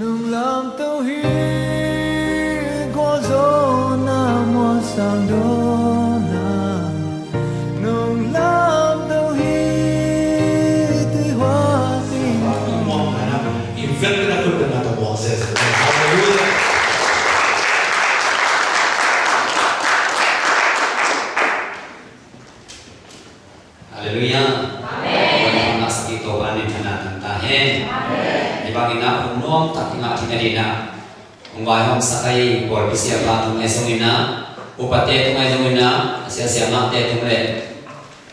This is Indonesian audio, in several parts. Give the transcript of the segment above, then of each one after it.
nương làm tao hi có dấu na mua sang đôi sakai bor bisia ba tungai songina. Upate tungai songina. Asia sia mate tungai.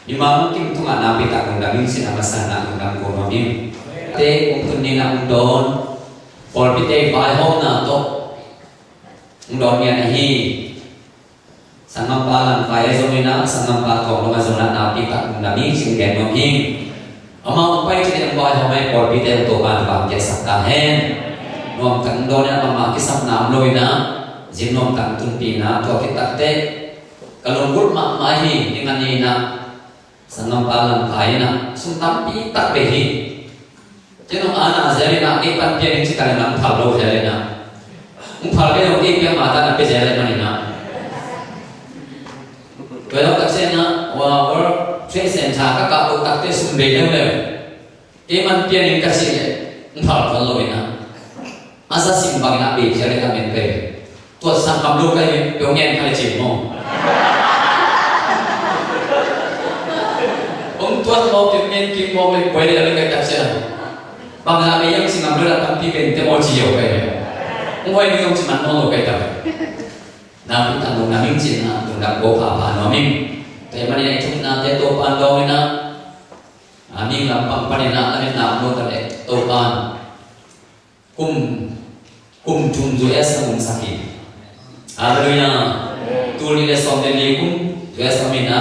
Di malam kim tunga nabi tak kundangin sinabasana kundang kurmamim. Te umpun nina undon. Bor bite bai hom na to. Undon yan hi. sangampalan kaya zomina sangampa kong lama zona napi tak mendami sing gen nom hing ama upai chini ang boy homai por bite to ban bang ke sakta hen nom kan do na mama kisam nam loi na jin nom kan tun pi na to ki tak te. Kalong gul ma ma hi ni na. Sangampalan kaya na. Sum tam pi tak hi. Ana zari na ke pan pia ni chikale na phal lo zari na. Um phal be ke pia ma ta na pe zari na ni na. Vậy đó các sen na wa war tre sen cha các cặp các te sum be đâu đâu. Em ăn masa simbang nabi jari tak mente tuat sampam lu kali dongen kali cimo Ong tuat mau dongen kimo le boleh dalam kata siapa bang nabi yang sinam lu datang di mente mau jiyo kaya Ong boleh ni ong cuma mau lu kaya nam cũng tặng đồng nam minh chiến nam cũng đặng cố phá phá nó minh thế mà này chúng nam thế tô pan đâu na à minh làm bằng pan na là nên nam luôn cái tô pan cùng kumtumzuesa kumsafiri haleluya tulile somne likum tuesa mina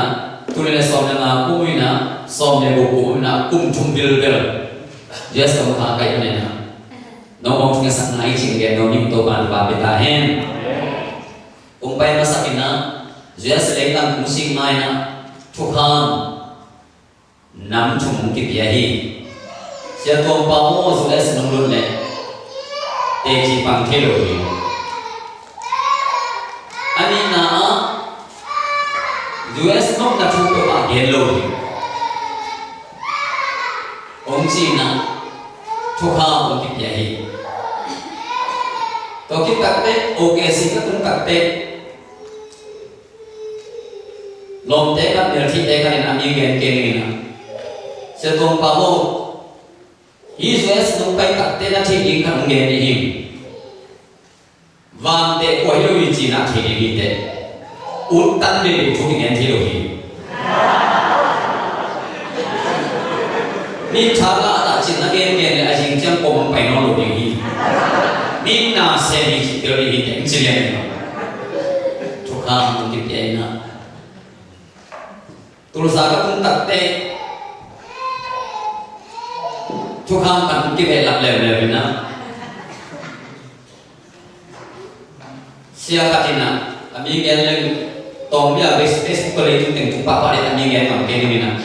tulile somne na kumina somne buku mina kumtum bilbel jesa mutaka yana no mong nga sa ngai chingge no nim to ban ba betahen umpai masakina jesa lengang kumsing maina thukhan nam thumung ki hi, sia tom pa mo zu es nong lun le 대지 방태로이 아니 나 US 놈나 죽도 막 옐로이 옹지나 초카 옹기 비아히 또기 딱대 오게시가 좀 딱대 롬대가 멸치대가 는 아미겐 게임이나 세동 바보 pa mo hi so es nong pai tak te na thi ing ka nge ni him van te ko hi lo yi chi na thi ni te ut tan de thu ki ngen thi lo hi ni cha la ta chin na gen gen le a jing chang ko mong pai no lo ni hi ni na se ni chi te ri hi te chi le ni thu ka mong ki te na Terus aku pun tak te Tuhan kan lap level na Siapa tina Kami geleng Tom dia bes bes kalau itu papa dia kami geleng kami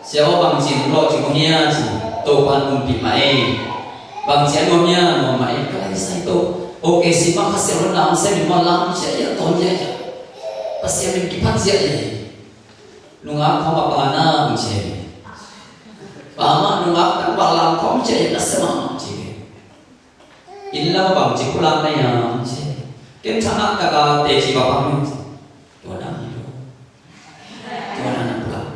Siapa bang sin lo si Tuhan umpi mai Bang mai kalau saya itu Oke sih makasih renang saya di malam saya ya kipan siya eh nungak kau apa na mce pama nungak tan balang kau mce na sama mce illa bang mce kulang ya mce kem sana kaga te ci bapa mi to na mi to na na pulang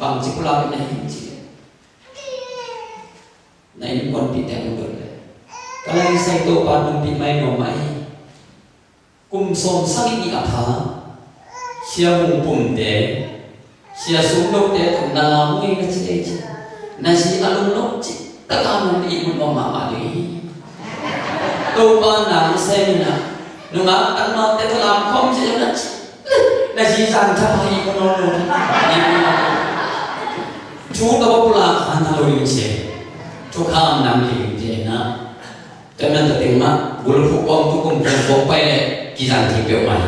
bang mce kulang na mce na ini kon ngor kalau mai kum som sang ni atha sia mung pum de sia sum lo de tum na mui na chi chi na si alum lo chi ta ka mun ni mun ma ma ni to ba na se na nu ma an ma te to lam khom chi na chi na si san cha pa hi ko no ni chú ta ba pula khana lo yin che chú kham nam ki je na cho nên ta tiếng mà bùn phụ ông tu cùng cùng bốc bay này kỳ rằng thì biểu mày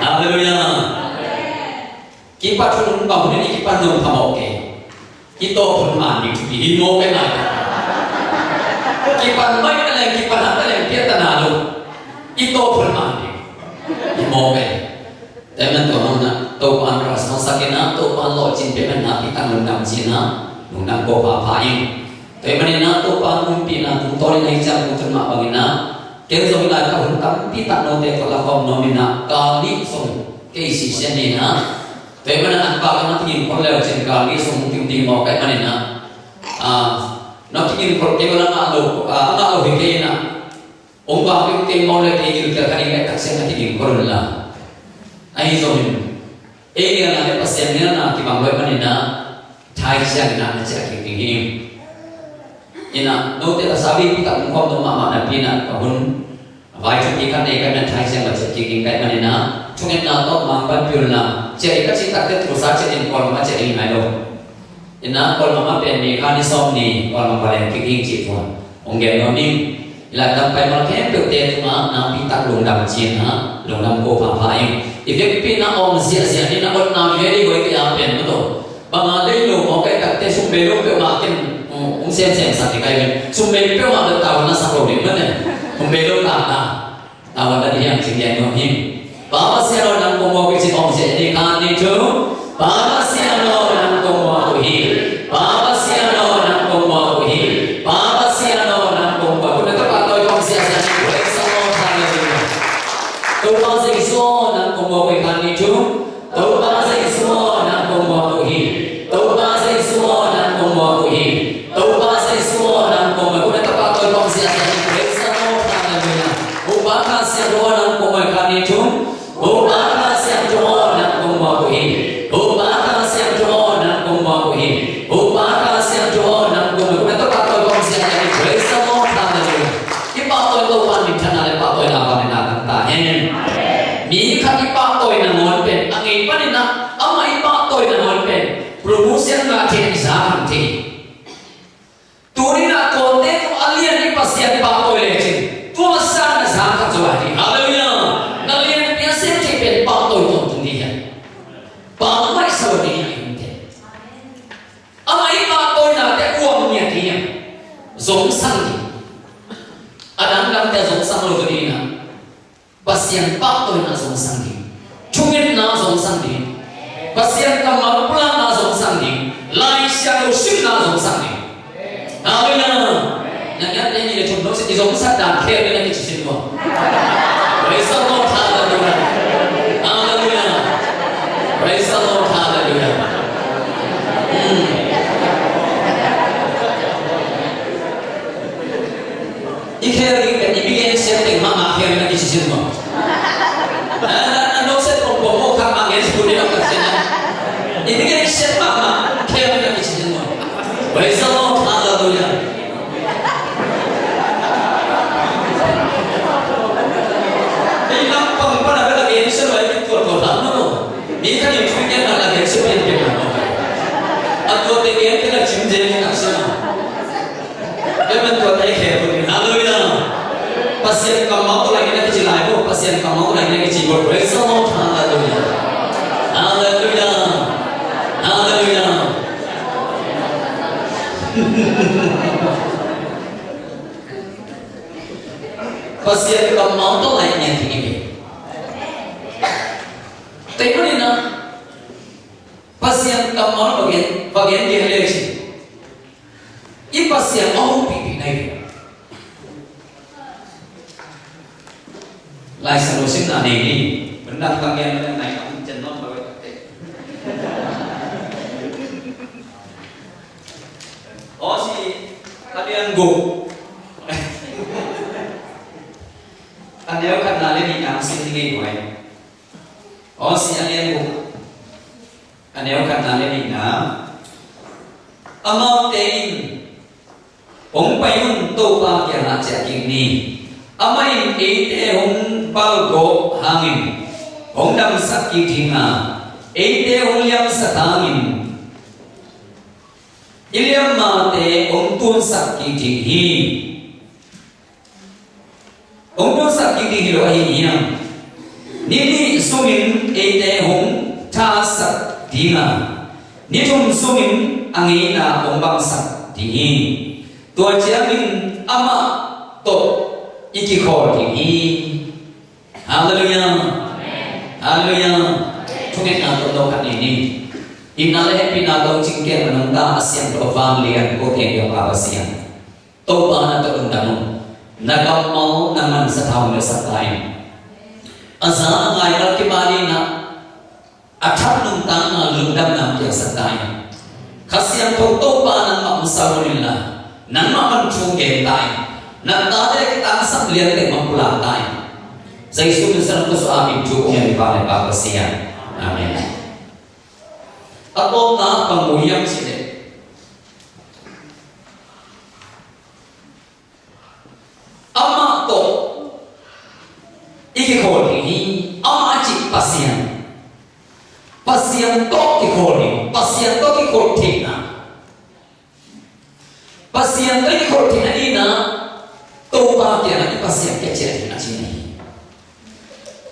Hallelujah kita tu nung bangun ini kita nung kamu oke ito pun mani di mo ke na kipan mai ka lang kipan ha ka lang pia tanalo ito pun mani di mo ke Temen to na to pan ras no to pan pe man na pi chin na nung nam ko pa pa na to pan um pi na tung to ni chang tung ma sa tak no te ko la ke si sen ni na Tebana nakbaga matingin ko leo chinka ni so muting ting mo kay manina. Ah, natingin ko tebana na ado ah na ado hikena. Ong ba ko ting mo le ting ka kani ka kasi natingin ko la. Ai so min. Ega na le pasyan ni na ti bangwe manina. Thai siya na na siya king king. Ina, no te sabi pita ko ko ma ma na pina ko hun vai trong những cái này cái nên thay sang là chỉ cái cái này nó chúng em nào có mang bán biểu là chỉ các chỉ tắc tết thu sa chỉ em còn mà chỉ em này đâu. Nên nó còn mà bên này cái này xong nè còn mà bên cái kia chỉ còn ông ghé nó đi. Là đâm phải mà kém biểu tiền mà nó bị tắc lùng đầm chiên hả? Lùng đầm cô phá phá em thì việc pin nó ôm dịa dịa đi nó còn nào về đi với cái áo bên nó đâu bằng lấy lùng một cái tắc tết xuống bề lúc biểu mà cái ông xem xem sao cái cái bên xuống bề biểu mà được tàu nó sao đồ đến mất này. Na ta wa da yang ching yang no him ba ba sia lo nam ko mo ke chi om sia ni ka ni chu ba ba sia lo nam ko mo ko hi ba ba sia lo nam ko mo ko hi ba ba sia lo nam ko mo ko na ta pa to om bien. tasa dina nitum sumin angina ombangsa dini tua jamin ama to iki khor dini haleluya haleluya tunet na to lokan ini inale pinagaw cingke menungga asyang to familyan ko ke yo awasian to pa na to undang nagaw mau naman sa taong sa time asa ang layak kibali na athanung tama lungdam nam kya satai khasiam to to pa nan ma musawunilla nan ma man chu ge tai nan ta de ki ta sam lian de ma pula tai sai su ni san ko so a bi chu ong ni pa le pa kasiam amen atom na pa muyam chi de ama to iki ko ni ama chi pasiyantoki kholi pasiyantoki pasien pasiyantoki khortina ina toba ke na ki pasiyang ke chere na chini.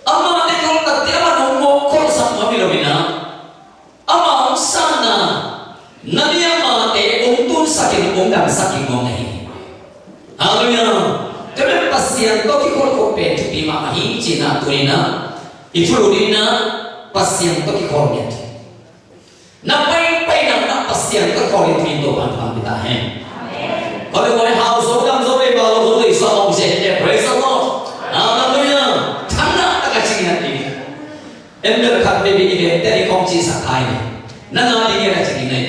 Ama ne khol tatte ama nommo khol samma bilomina ama sana nadiya ma te umtun sakit ongam sakin ngongai haleluya pasien pasiyantoki khol ko pet bima hi china turina ifurudina pasien to ki khol gate na pasien to khol gate kita hai amen kole kole house of dam zobe praise the lord. Hallelujah. Thana ta ka chi na ti em ne ka te bi ide te kom chi sa kai ne na na di ne ka chi nai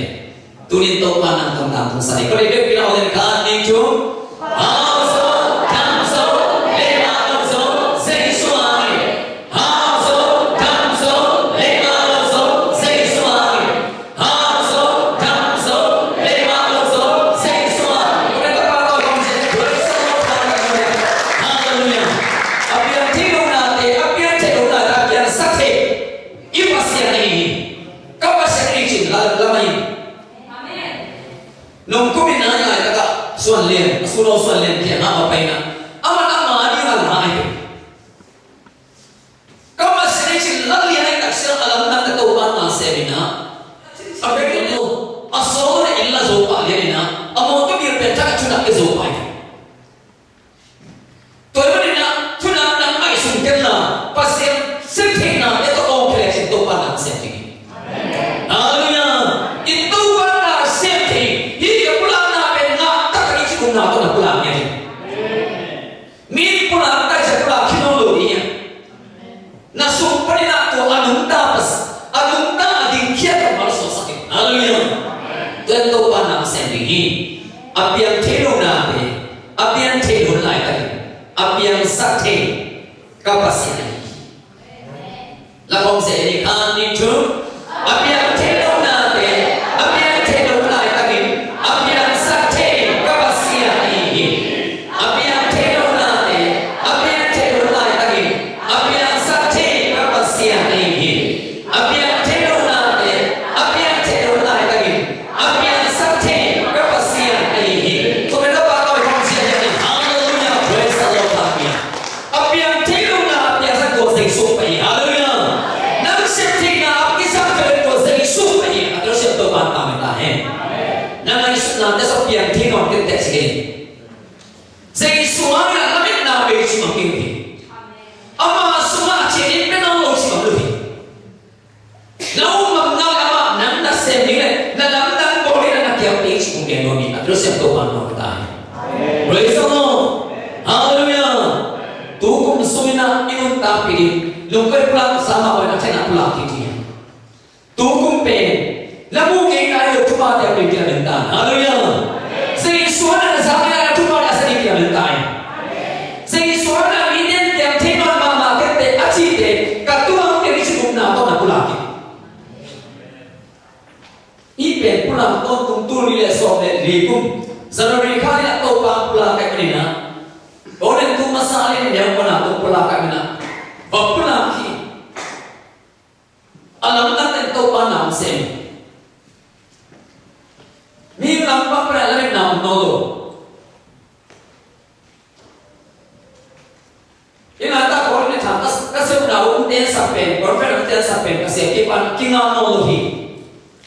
daw uten sapen perfect uten sapen kasi ipan kinga no lohi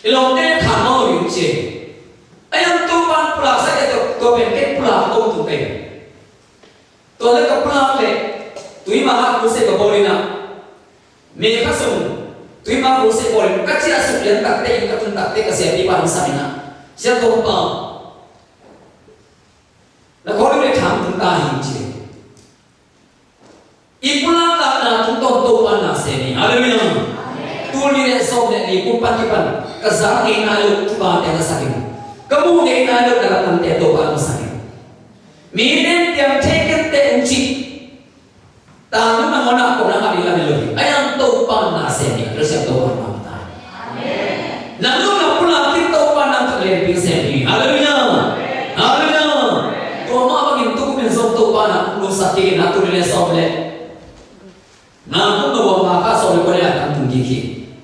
ilong ten than no yu che ayam to pan pula sa ke to to pen ke pula to tu pen. to le ka pula le tui ma ku se ka boli na. me ka sum tui ma ku se bolin ka chi asu len tak te ka tun tak te kasi ipan sa ina sia to pa na ko le tham tun ta hi che ipulang na tutok to ana seni alamina tul ni so ne ni ku pati pan kazar ni na lo tu dalam tan te to ba sakin minen tiang teken te enci tanu na mona ko na ma ayam to pa terus yang to ba ma lalu na pula ti to pa na to le bi seni alamina alamina ko ma ba ni to ko 나는 꿈도 마가 소리 꺼내야 당분 기기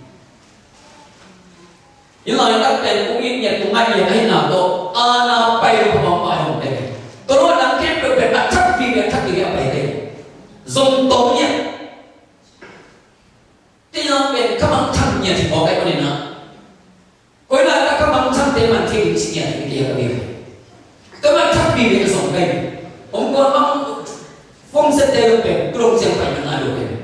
일러야 딱때 꿈이 예 동아리 예 나도 아나 빠이 고마 빠이 못해 그러고 난 캠프 배가 착 비게 착 비게 빠이 돼 좀동이야 뛰어 배 가방 창이야 지금 뭐가 꺼내나 거의 나 가방 창 때만 되게 지냐 되게 되게 Tama chakpi ni kasong kayo. Om ko ang phong sa tayo pe, kurong siya pa yung alo kayo.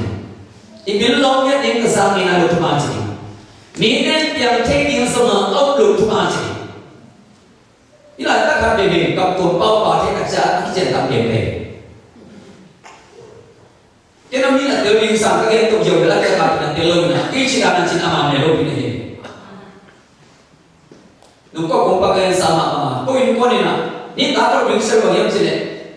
ibillonge din kasami na lutumati ni ne pian te din sama au lutumati ila ta ka de ne ka ko pau pa te ka cha ki chen tam de ne ke nam ni na de ni sa ka ke to yo la ka ka na sama ma ko in ko ni na ni ta ko bi se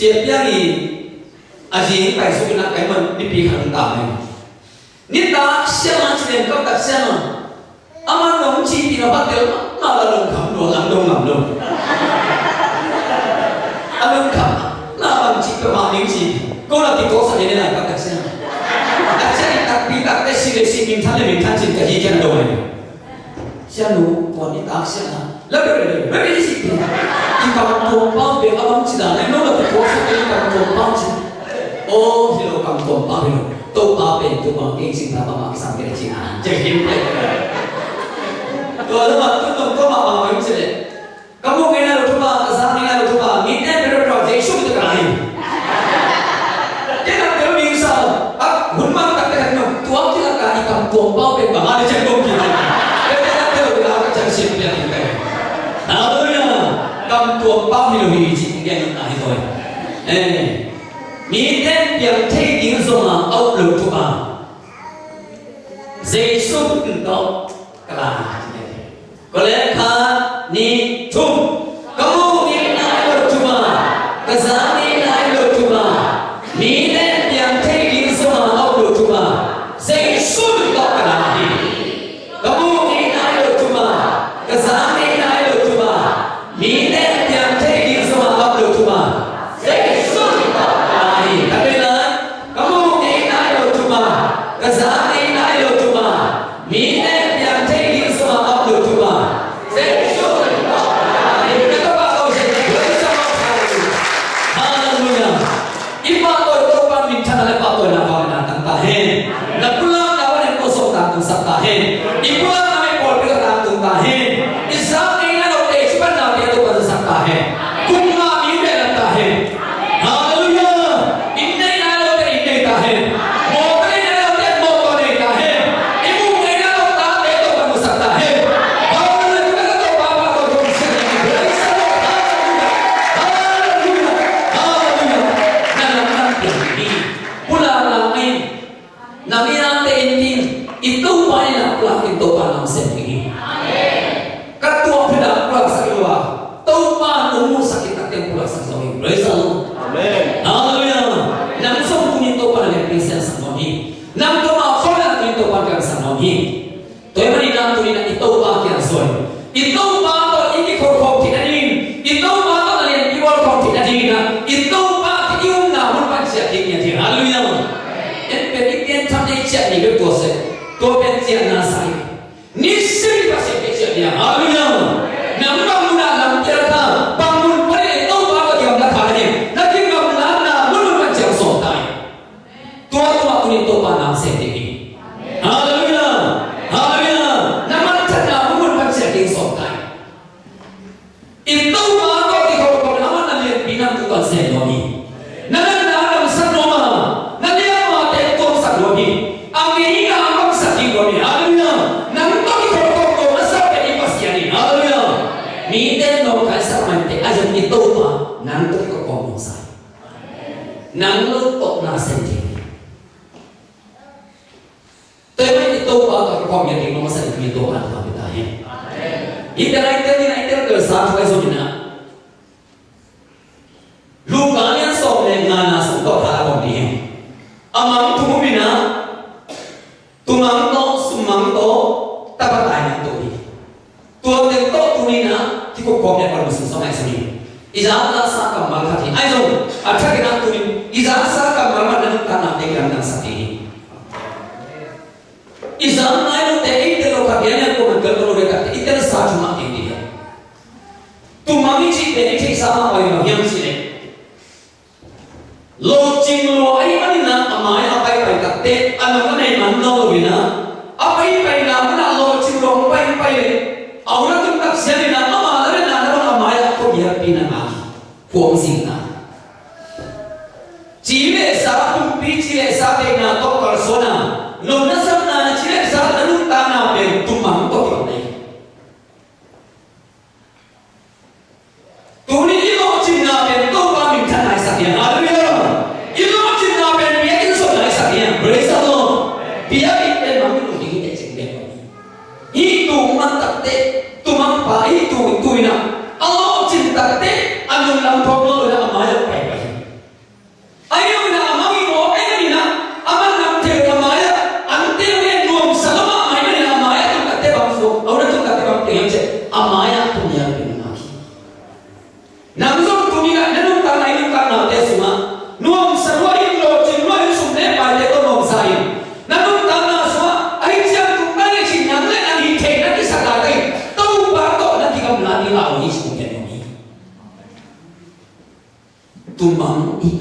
siết tiếng gì à gì phải dùng cái cái mình đi bị hàng tạo này. Nhất đó xem anh tiền em công tác xem mà. Âm anh đồng chí thì nó bắt được mà là đồng khẩm đồ làm đông làm đông à đồng khẩm là bằng chị cơ mà nếu gì cô là thì cô sẽ đến là công tập xem à sẽ đặc biệt đặc cái gì để xin mình thân lên mình thân chỉ cái gì cho nó đồ này. cello poni taksi na lalu ada mana di situ kita tumpang dia abang cina lain lo lalu kuasa kita tumpang cina oh hilo kamu tumpang hilo tumpang apa itu bang king cina bang sang kita cina jadi tuh ada mah tuh tuh kau mah bang kamu cina kamu kena lo cuma 빠지는 미리 진행되는 아이 돌. 예. 미텐 병태 인성아 아울러 투 바. 제수도 그 라. 그래 칸 empresário mais ordinário. と間も一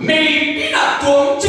Mentira, tonte.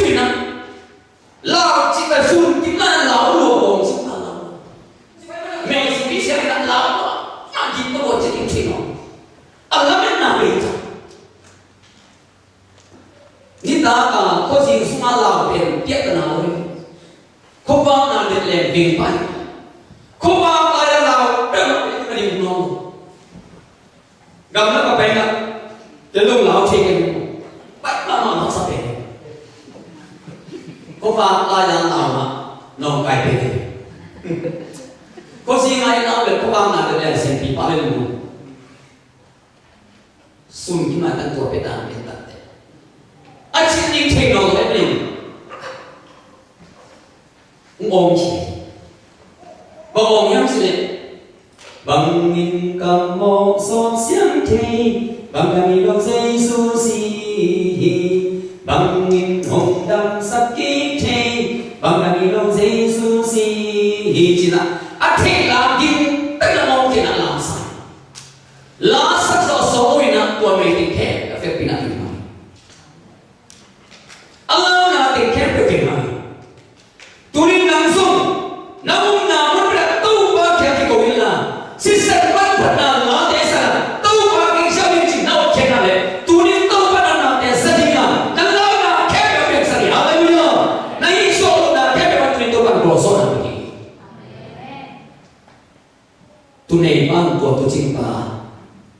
tunay bang ko tu ching pa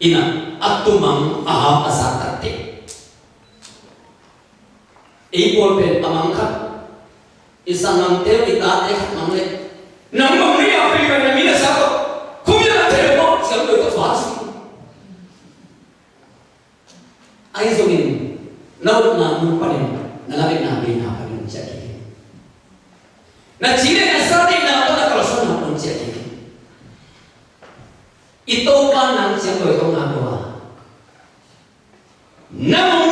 ina atumang aha asatatte ei bol pen amang khat isangang teo itate khat mang le nang mong ri a pe kan mi na sa ko khum ya te mo sam do ta fa si ai zo in nau na mu pa ne na la na be na pa ne cha ki na chi ne sa te Ito pa ng sino itong nagawa. Nang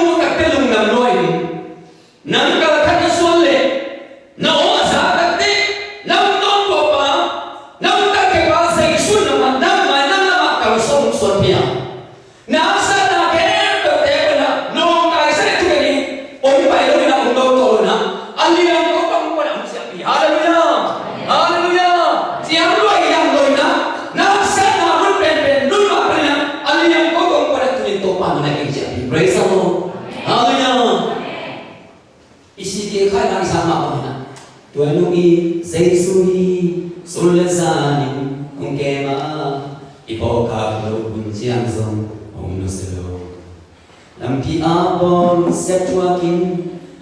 cette toi qui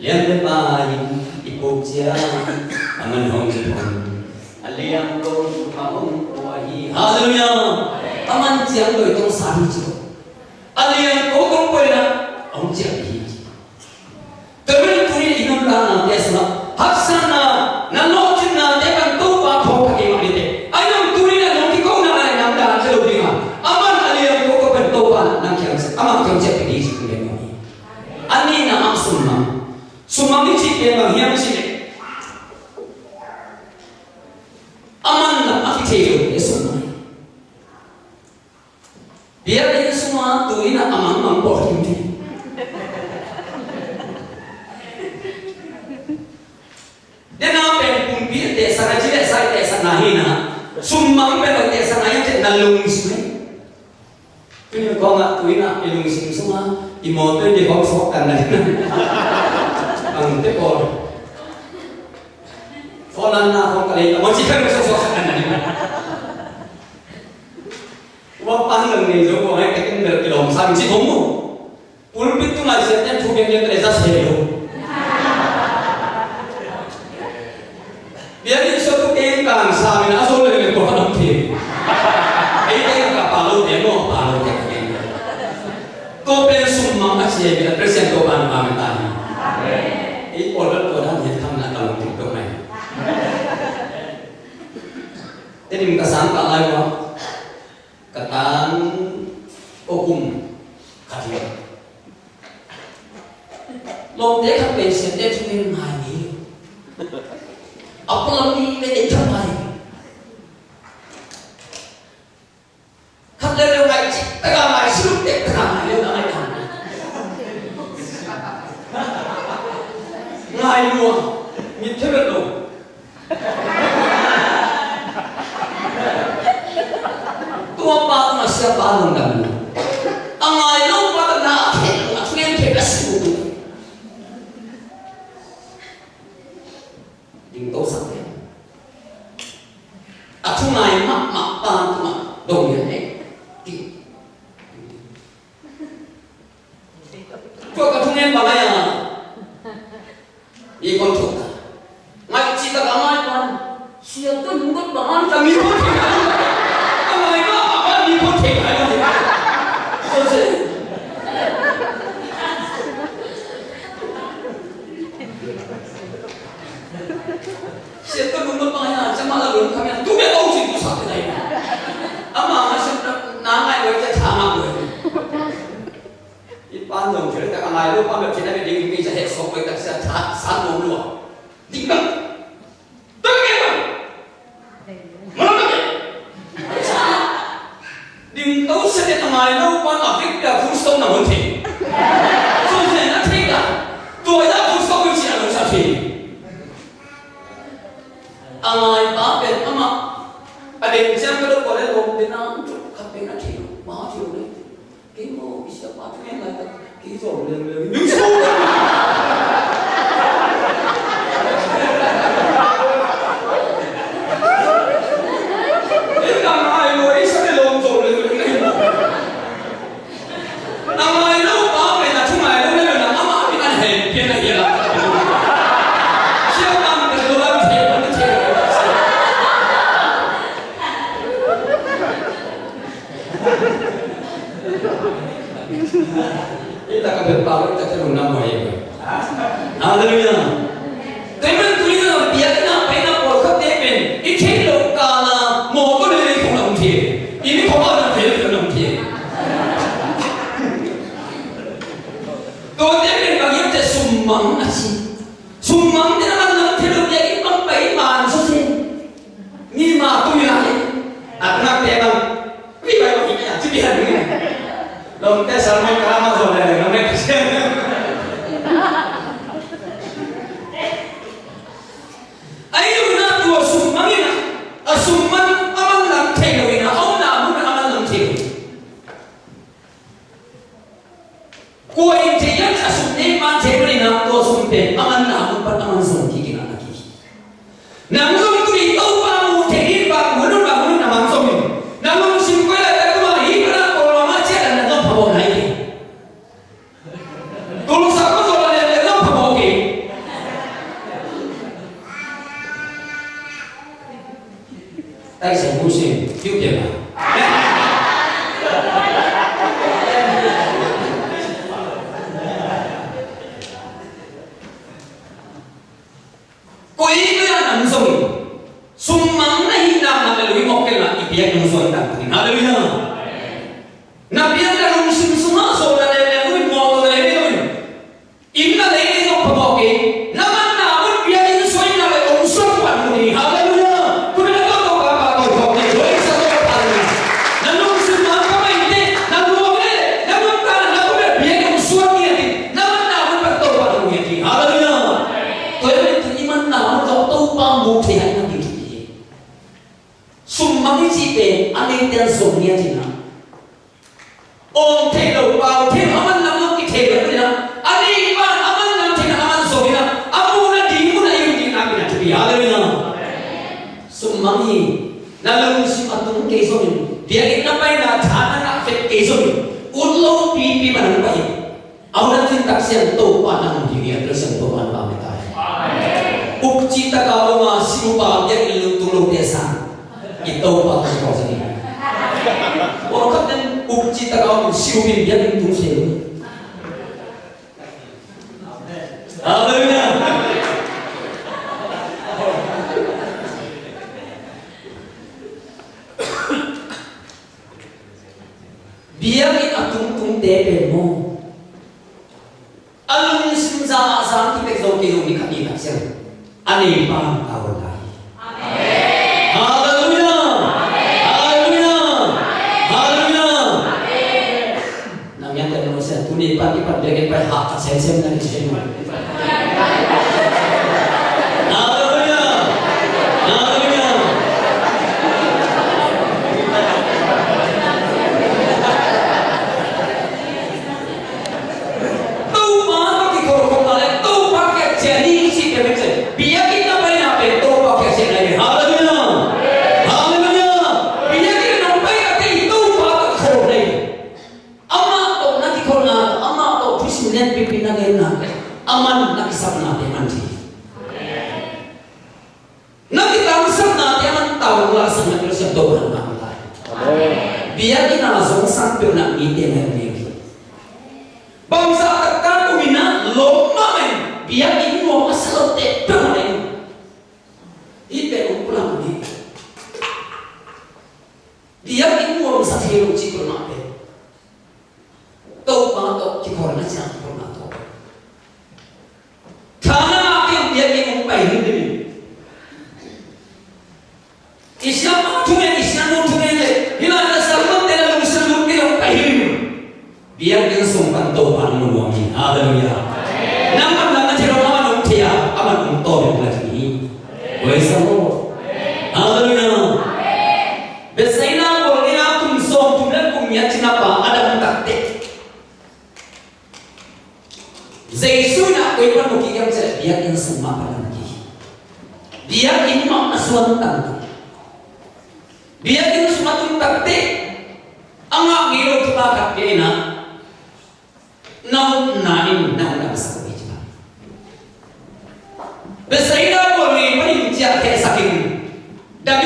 l'aime de paille, il faut bien, à mon nom de aman tiang doi tong. 鬼都要男人送你 ini pagi pagi pagi hak sensen dan sensen dia imam aswad tanti dia ingin semakin taktik anga ngiro tuka kapena nau nain nau na basa ko bijba besaida ko ni pencet kayak ke dan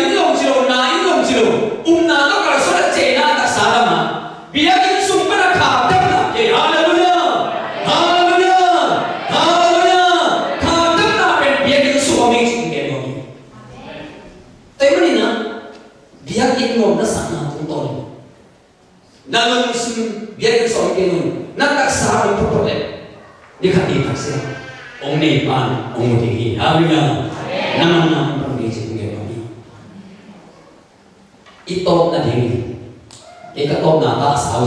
Haleluya. Nama-nama permisi begini. Itu tadi. Na ta sa.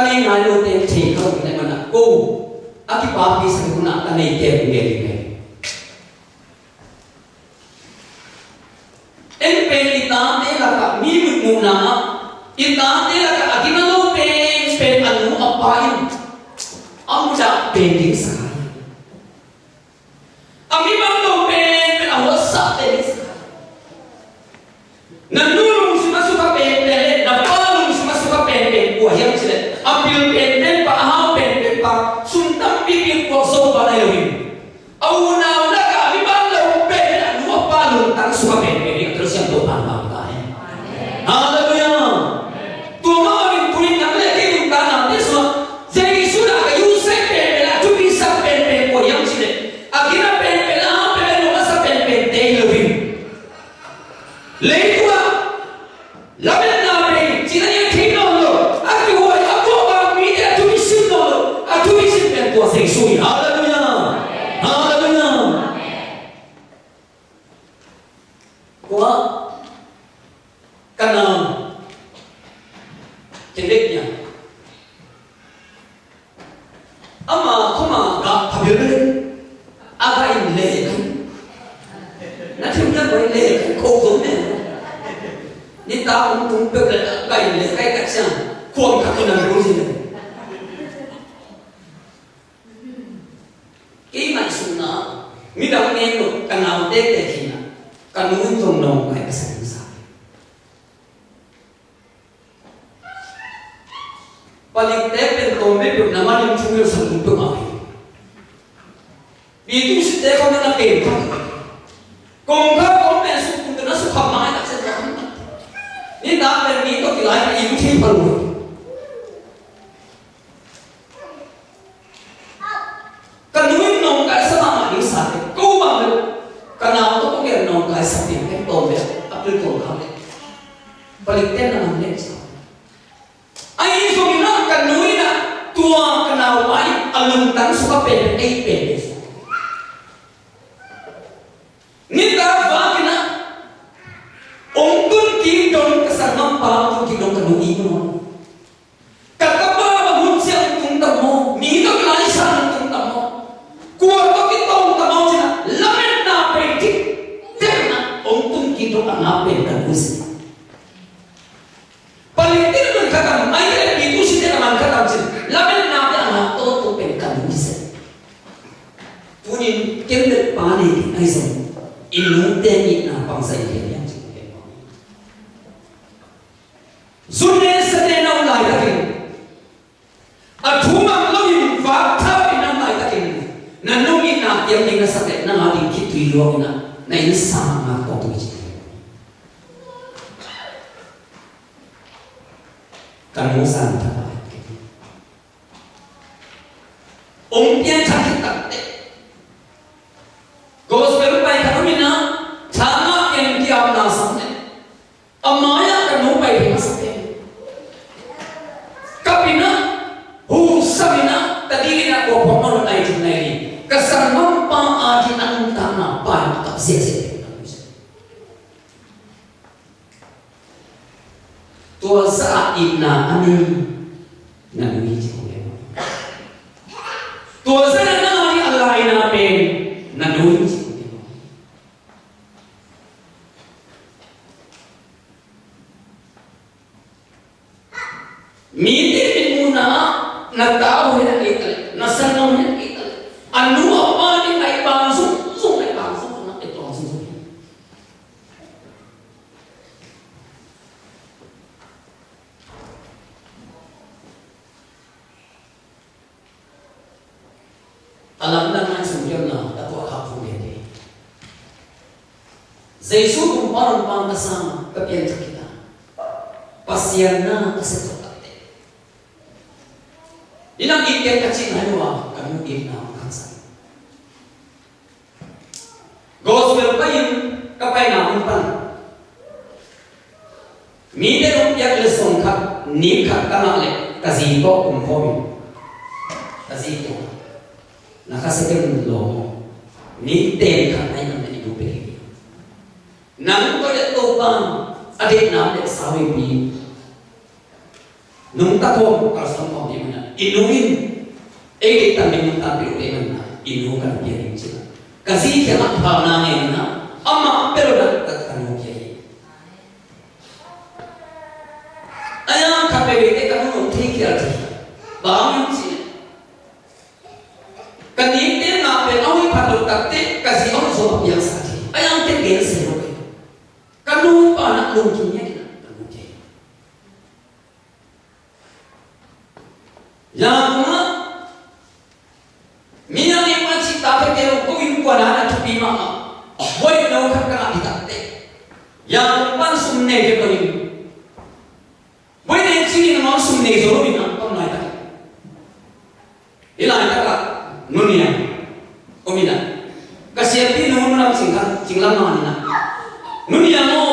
kanay na yun ten che ka wala na na ko aki papi sa kuna kanay ten ngeli ngeli Caminhando ou não, Pai, você não sabe. Paling tepel kau mepun nama yang cungil sebentuk api. Bikin si tepel kau nak kepun. Kau kau kau mesuk untuk nasuh kamai tak sedang. Ni dah berani kau kilai ibu cipalui. में सत्य में apel में अपने को भाव में बलिते न हमने ai so mina kanuina tua kenal ai alung tan suka pe ai pe ni ta va kina ongkun ki don kasar mampa ki don ilmutenitna bangsa Italia Sunne sate na ulai takin Athumam lawin fa thawi na ulai takin Na nungi na tiam ding na sate na ngali kitui luok na Na ini sama na kopi Kamu santai Ông tiên chắc thật tệ زي شو كومبارو البامبسان 사회 비 농타톰 알성포 비문나 이누인 에게 담에 농타 비문나 이누가 비행지 kasi kena pahana na amma pero na takanu kiai aya kape bete kanu uthi kiya thi baam chi kani te na pe awi phatu takte kasi awi so biasa thi aya te gen se lo kanu pana lo kiya yang Mina ni maci tapi kalau kau ini kau nak tu bima, boy no kan kena ditakte. Yang pan sumne je kau ini. Boy ni sini nama sumne zoro bina kau naik tak. Ila tak tak nunia, omina. Kasih hati nuhun nama singkat singlang mana na. Nunia mo,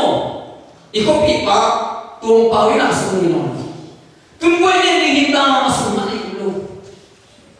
iko pipa tuang pawin asal ni nama. Tunggu ini kita masuk mana itu.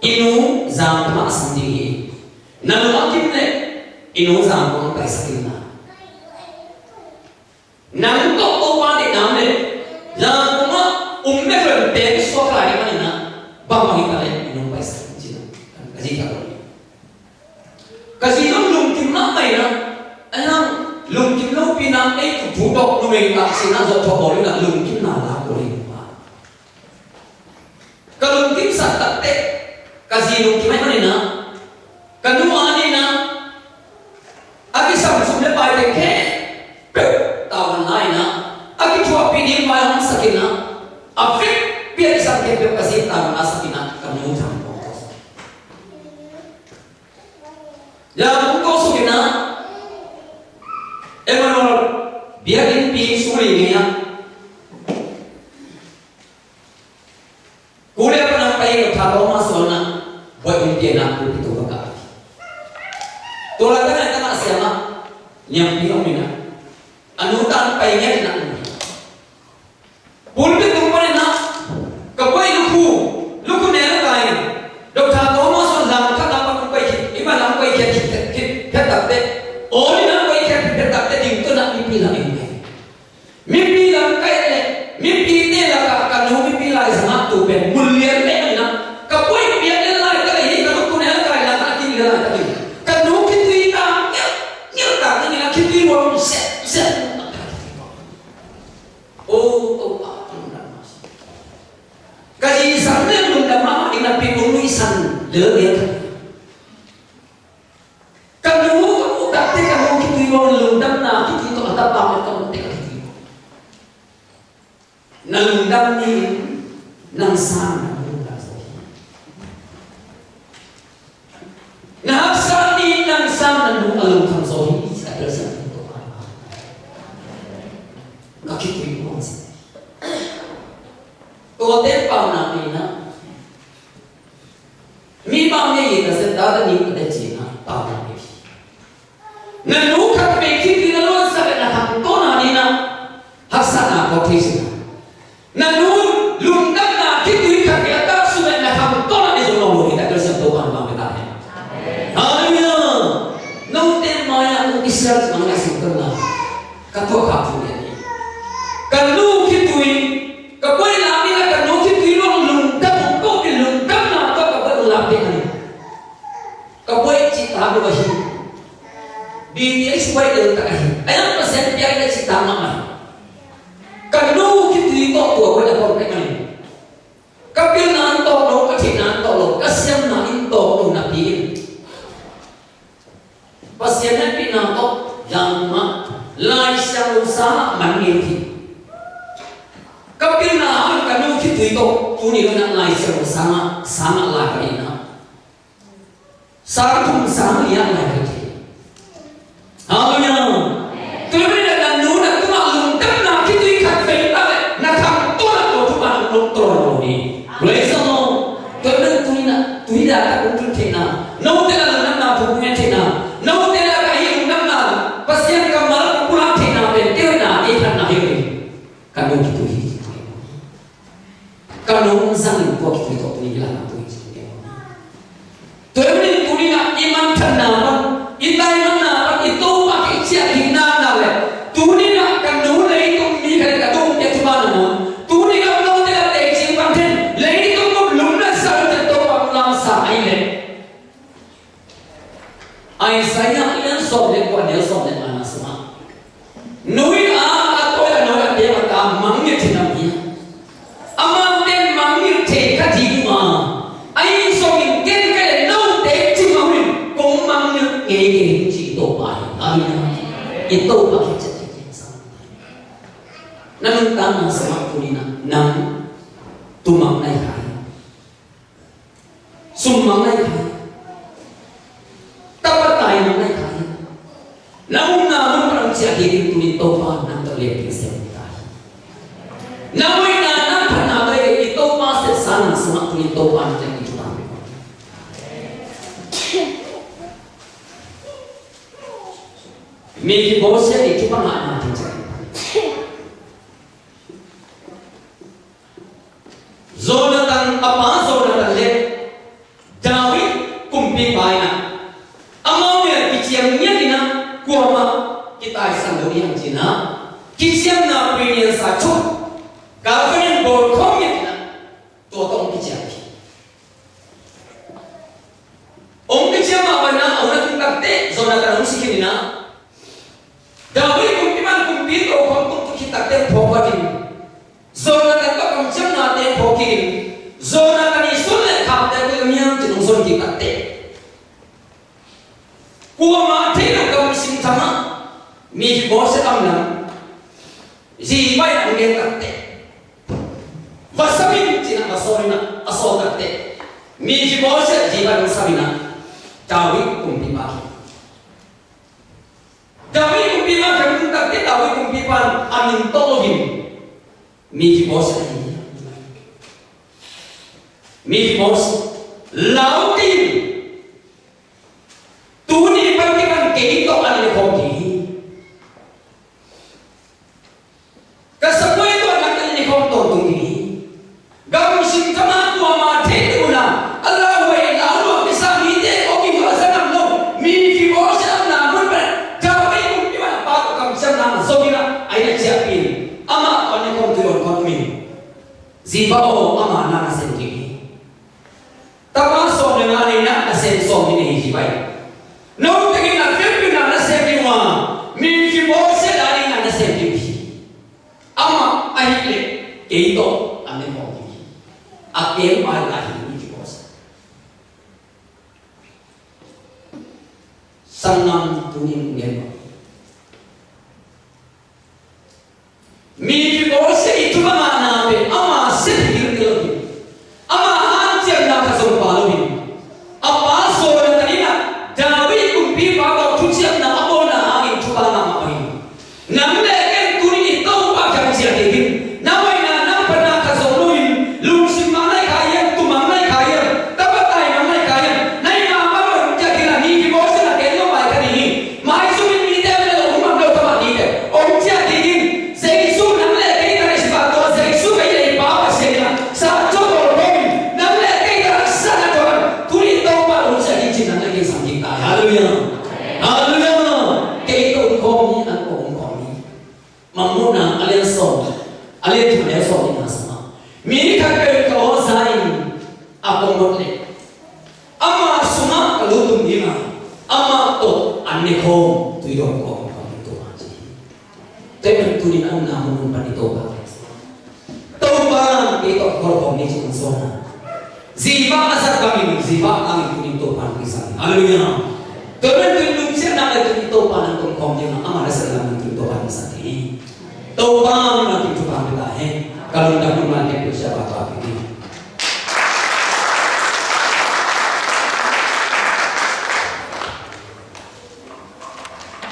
inu zam ma sandingi nalu akimne inu zam ma paisakimna nalu to opa de namne zam ma umme fer te sokla ni manina ba ma hita inu paisakimna kaji ta kasi nong lung kimna mai na anang lung kimna pinam ei tu tu dok nu mei ba sina zo thobol na lung kimna la ko ni ma kim kazino kimai mani na kanu ani na aki sam sum le pai le ke tawan nai na aki chua pi ni pai hom sakina afik pi aki sam ke pe kasi tawan asakina kanu jam ko ya поверхность. lửa điện thôi kalau dulu kamu dakte kamu kiti yo lundam na kiti to ada pamit kamu te kiti yo na lundam ni nang sana na hapsan ni nang sana nu alung kam so hi sa desa to ka kiti yo ko te pam na ni na vado di जाता 우리 행진아 기시나 브리엔사 초 bose am na jibay ang ngetatte basamin cina asorina asogatte mi jibose jibay ang samina tawi kumpi paki tawi kumpi ma kami tatte tawi kumpi pan amin tologin mi jibose mi jibose laut hakim Allah Yudhikosa. Senang tuning nirma.